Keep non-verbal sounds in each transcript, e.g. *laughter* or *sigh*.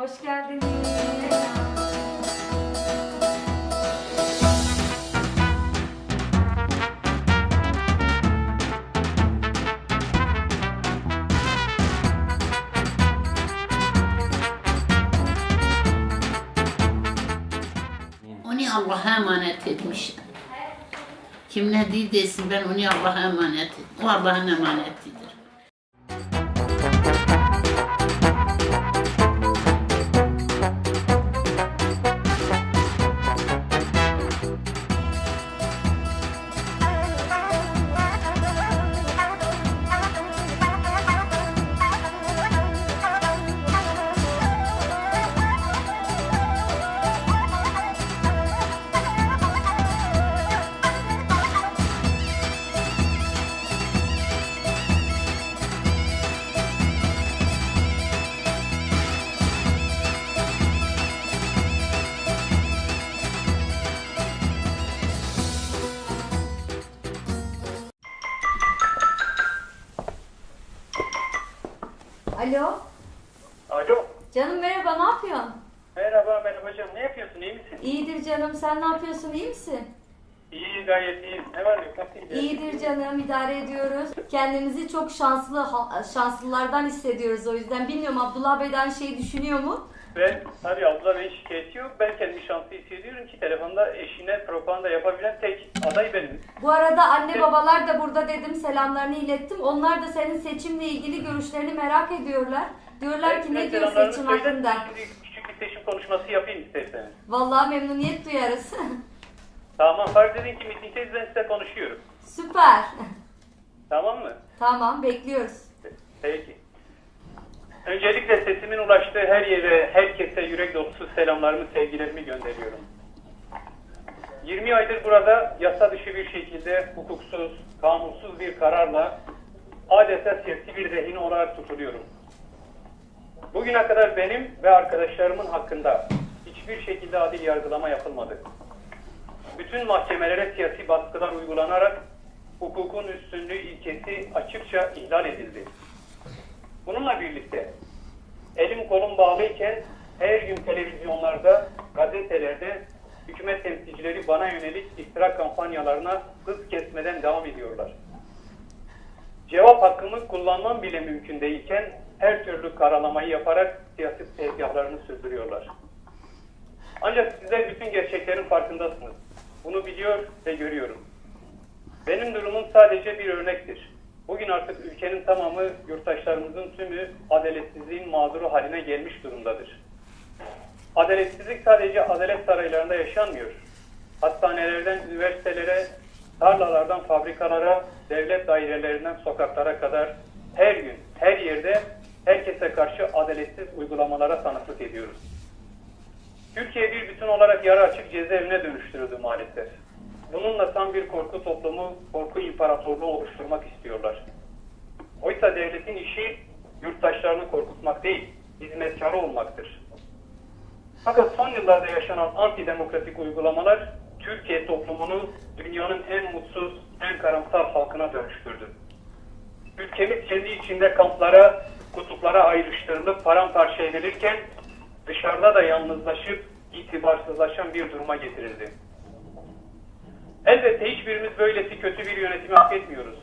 Hoş geldiniz. Onu Allah'a emanet etmiş. Kim ne diye desin ben onu Allah'a emanet ettim. O Allah'ın emanetidir. Alo. Alo. Canım merhaba ne yapıyorsun? Merhaba merhaba hocam. Ne yapıyorsun? İyi misin? İyidir canım sen ne yapıyorsun iyi misin? İyi gayet iyi. Ne var yok? Nasıl gidiyor? İyidir canım idare ediyoruz. Kendimizi çok şanslı şanslılardan hissediyoruz o yüzden. Bilmiyorum Abdullah Bey'den şey düşünüyor mu? Ben tabii abla benim şikayeti yok. Ben kendimi şanslı hissediyorum ki telefonda eşine propaganda yapabilen tek aday benim. Bu arada anne babalar da burada dedim selamlarını ilettim. Onlar da senin seçimle ilgili görüşlerini merak ediyorlar. Diyorlar ki ne diyor seçim hakkında? Küçük bir seçim konuşması yapayım isterseniz. Vallahi memnuniyet duyarız. *laughs* Tamam fark edin ki mitingdeyiz ben size konuşuyorum. Süper. Tamam mı? tamam bekliyoruz. Peki. Öncelikle sesimin ulaştığı her yere, herkese yürek dolusu selamlarımı, sevgilerimi gönderiyorum. 20 aydır burada yasa dışı bir şekilde hukuksuz, kanunsuz bir kararla adeta siyasi bir rehin olarak tutuluyorum. Bugüne kadar benim ve arkadaşlarımın hakkında hiçbir şekilde adil yargılama yapılmadı. Bütün mahkemelere siyasi baskılar uygulanarak hukukun üstünlüğü ilkesi açıkça ihlal edildi. Bununla birlikte elim kolum bağlıyken her gün televizyonlarda, gazetelerde hükümet temsilcileri bana yönelik iftira kampanyalarına hız kesmeden devam ediyorlar. Cevap hakkımı kullanmam bile mümkün değilken her türlü karalamayı yaparak siyasi tezgahlarını sürdürüyorlar. Ancak sizler bütün gerçeklerin farkındasınız. Bunu biliyor ve görüyorum. Benim durumum sadece bir örnektir. Bugün artık ülkenin tamamı, yurttaşlarımızın tümü adaletsizliğin mağduru haline gelmiş durumdadır. Adaletsizlik sadece adalet saraylarında yaşanmıyor. Hastanelerden üniversitelere, tarlalardan fabrikalara, devlet dairelerinden sokaklara kadar her gün, her yerde herkese karşı adaletsiz uygulamalara tanıklık ediyoruz. Türkiye bir bütün olarak yarı açık cezaevine dönüştürüldü maalesef. Bununla tam bir korku toplumu, korku imparatorluğu oluşturmak istiyorlar. Oysa devletin işi yurttaşlarını korkutmak değil, hizmetkarı olmaktır. Fakat son yıllarda yaşanan antidemokratik uygulamalar Türkiye toplumunu dünyanın en mutsuz, en karamsar halkına dönüştürdü. Ülkemiz kendi içinde kamplara, kutuplara ayrıştırılıp paramparça edilirken dışarıda da yalnızlaşıp itibarsızlaşan bir duruma getirildi. Elbette hiçbirimiz böylesi kötü bir yönetimi hak etmiyoruz.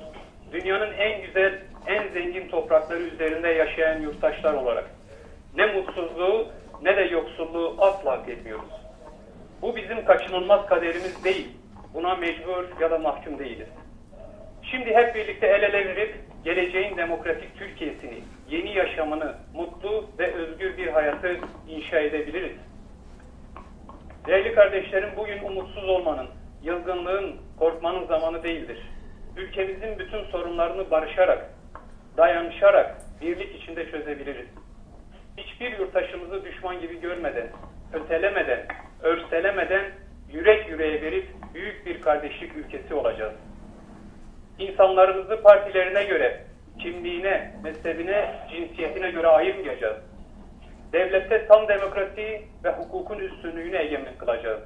Dünyanın en güzel, en zengin toprakları üzerinde yaşayan yurttaşlar olarak ne mutsuzluğu ne de yoksulluğu asla hak etmiyoruz. Bu bizim kaçınılmaz kaderimiz değil. Buna mecbur ya da mahkum değiliz. Şimdi hep birlikte el ele verip geleceğin demokratik Türkiye'sini, yeni yaşamını, mutlu ve özgür bir hayatı inşa edebiliriz. Değerli kardeşlerim bugün umutsuz olmanın, yılgınlığın, korkmanın zamanı değildir. Ülkemizin bütün sorunlarını barışarak, dayanışarak, birlik içinde çözebiliriz. Hiçbir yurttaşımızı düşman gibi görmeden, ötelemeden, örselemeden yürek yüreğe verip büyük bir kardeşlik ülkesi olacağız. İnsanlarımızı partilerine göre, kimliğine, mezhebine, cinsiyetine göre ayırmayacağız. Devlette tam demokrasi ve hukukun üstünlüğünü egemen kılacağız.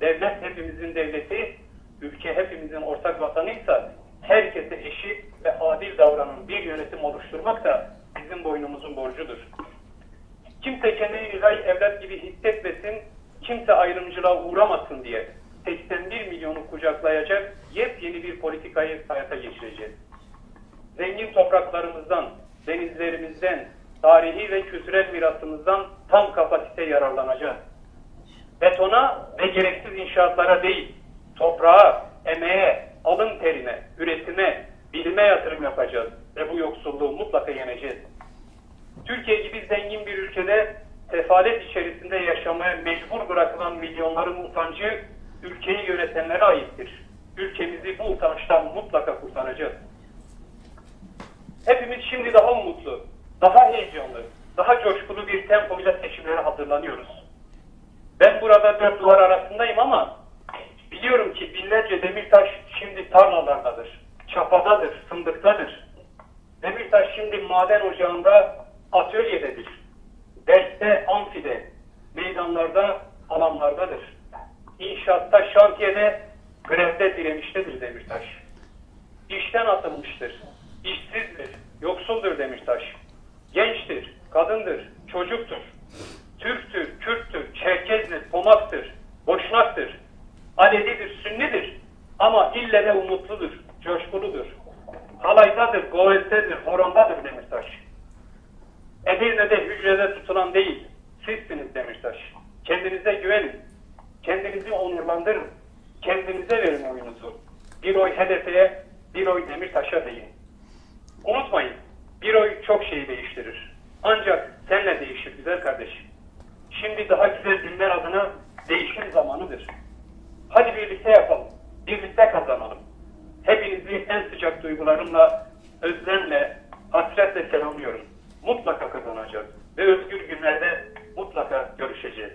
Devlet hepimizin devleti, ülke hepimizin ortak vatanıysa herkese eşit ve adil davranan bir yönetim oluşturmak da bizim boynumuzun borcudur. Kimse kendini güzel evlat gibi hissetmesin, kimse ayrımcılığa uğramasın diye 81 milyonu kucaklayacak yepyeni bir politikayı hayata geçireceğiz. Zengin topraklarımızdan, denizlerimizden, tarihi ve kültürel mirasımızdan tam kapasite yararlanacağız. Betona ve gereksiz inşaatlara değil, toprağa, emeğe, alın terine, üretime, bilime yatırım yapacağız ve bu yoksulluğu mutlaka yeneceğiz. Türkiye gibi zengin bir ülkede sefalet içerisinde yaşamaya mecbur bırakılan milyonların utancı ülkeyi yönetenlere aittir. Ülkemizi bu utançtan mutlaka kurtaracağız. Hepimiz şimdi daha umutlu, daha heyecanlı, daha coşkulu bir tempoyla seçimlere hazırlanıyoruz. Ben burada dört duvar arasındayım ama biliyorum ki binlerce Demirtaş şimdi tarlalardadır, çapadadır, fındıktadır. Demirtaş şimdi maden ocağında atölyededir. Derste, amfide, meydanlarda, alanlardadır. İnşaatta, şantiyede, grevde direniştedir Demirtaş. İşten atılmıştır, işsizdir, yoksuldur Demirtaş. Gençtir, kadındır, çocuktur. İlle umutludur, coşkuludur. Halaydadır, govettedir, horondadır Demirtaş. Edirne'de hücrede tutulan değil, sizsiniz Demirtaş. Kendinize güvenin, kendinizi onurlandırın, kendinize verin oyunuzu. Bir oy HDP'ye, bir oy Demirtaş'a deyin. Unutmayın, bir oy çok şeyi değiştirir. Ancak senle değişir güzel kardeşim. Şimdi daha güzel günler adına değişim zamanıdır. Hadi birlikte yapalım, birlikte kazanalım. Hepinizi en sıcak duygularımla, özlemle, hasretle selamlıyorum. Mutlaka kazanacağız ve özgür günlerde mutlaka görüşeceğiz.